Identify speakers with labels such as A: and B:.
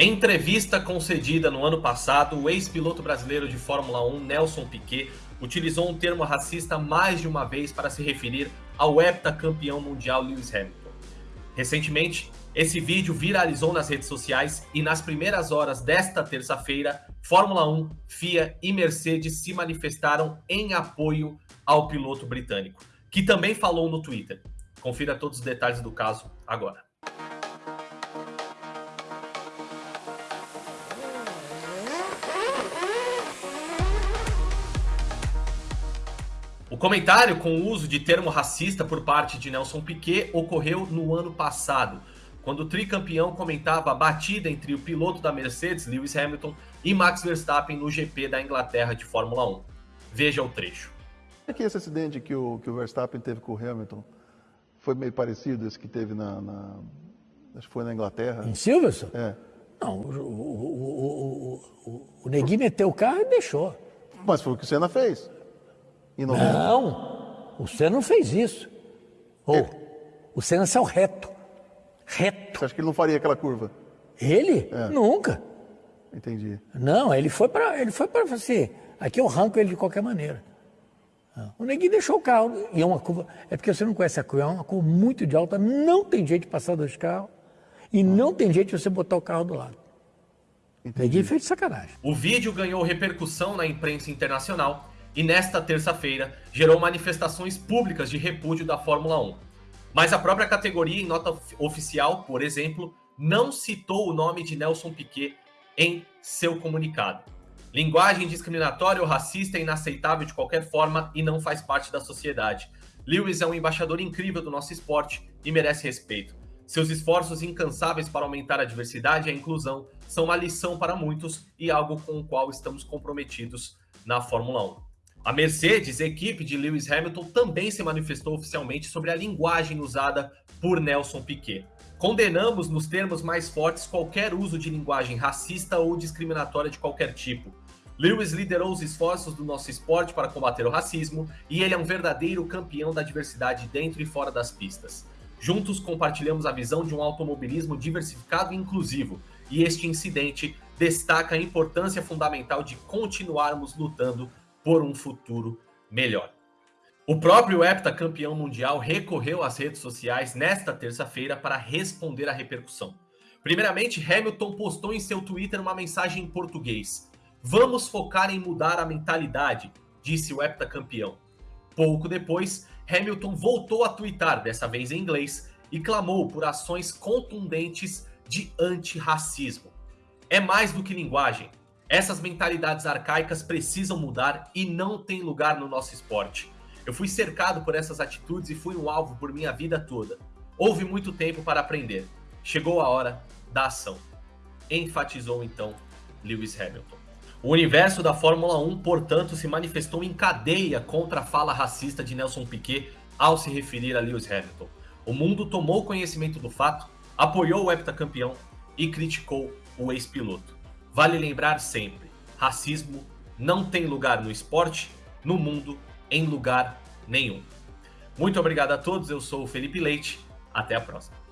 A: Em entrevista concedida no ano passado, o ex-piloto brasileiro de Fórmula 1, Nelson Piquet, utilizou um termo racista mais de uma vez para se referir ao heptacampeão mundial Lewis Hamilton. Recentemente, esse vídeo viralizou nas redes sociais e nas primeiras horas desta terça-feira, Fórmula 1, FIA e Mercedes se manifestaram em apoio ao piloto britânico, que também falou no Twitter. Confira todos os detalhes do caso agora. O comentário com o uso de termo racista por parte de Nelson Piquet ocorreu no ano passado, quando o tricampeão comentava a batida entre o piloto da Mercedes, Lewis Hamilton, e Max Verstappen no GP da Inglaterra de Fórmula 1. Veja o trecho.
B: É que esse acidente que o, que o Verstappen teve com o Hamilton foi meio parecido esse que teve na, na acho que foi na Inglaterra.
C: Em Silverstone?
B: É.
C: Não, o, o, o, o, Negui meteu o carro e deixou.
B: Mas foi o que o Senna fez.
C: Não, o Senna não fez isso. Oh, é. O Senna saiu reto. Reto.
B: Você acha que ele não faria aquela curva?
C: Ele? É. Nunca.
B: Entendi.
C: Não, ele foi para ele foi para assim, aqui eu arranco ele de qualquer maneira. O Neguinho deixou o carro, e é uma curva, é porque você não conhece a curva, é uma curva muito de alta, não tem jeito de passar dois carros, e não tem jeito de você botar o carro do lado. Entendi. Neguinho fez de sacanagem.
A: O vídeo ganhou repercussão na imprensa internacional, e nesta terça-feira gerou manifestações públicas de repúdio da Fórmula 1. Mas a própria categoria, em nota oficial, por exemplo, não citou o nome de Nelson Piquet em seu comunicado. Linguagem discriminatória ou racista é inaceitável de qualquer forma e não faz parte da sociedade. Lewis é um embaixador incrível do nosso esporte e merece respeito. Seus esforços incansáveis para aumentar a diversidade e a inclusão são uma lição para muitos e algo com o qual estamos comprometidos na Fórmula 1. A Mercedes, equipe de Lewis Hamilton, também se manifestou oficialmente sobre a linguagem usada por Nelson Piquet. Condenamos nos termos mais fortes qualquer uso de linguagem racista ou discriminatória de qualquer tipo. Lewis liderou os esforços do nosso esporte para combater o racismo e ele é um verdadeiro campeão da diversidade dentro e fora das pistas. Juntos compartilhamos a visão de um automobilismo diversificado e inclusivo, e este incidente destaca a importância fundamental de continuarmos lutando por um futuro melhor. O próprio heptacampeão mundial recorreu às redes sociais nesta terça-feira para responder à repercussão. Primeiramente, Hamilton postou em seu Twitter uma mensagem em português. Vamos focar em mudar a mentalidade, disse o heptacampeão. Pouco depois, Hamilton voltou a twittar, dessa vez em inglês, e clamou por ações contundentes de antirracismo. É mais do que linguagem. Essas mentalidades arcaicas precisam mudar e não tem lugar no nosso esporte. Eu fui cercado por essas atitudes e fui um alvo por minha vida toda. Houve muito tempo para aprender. Chegou a hora da ação. Enfatizou então Lewis Hamilton. O universo da Fórmula 1, portanto, se manifestou em cadeia contra a fala racista de Nelson Piquet ao se referir a Lewis Hamilton. O mundo tomou conhecimento do fato, apoiou o heptacampeão e criticou o ex-piloto. Vale lembrar sempre, racismo não tem lugar no esporte, no mundo em lugar nenhum. Muito obrigado a todos, eu sou o Felipe Leite, até a próxima.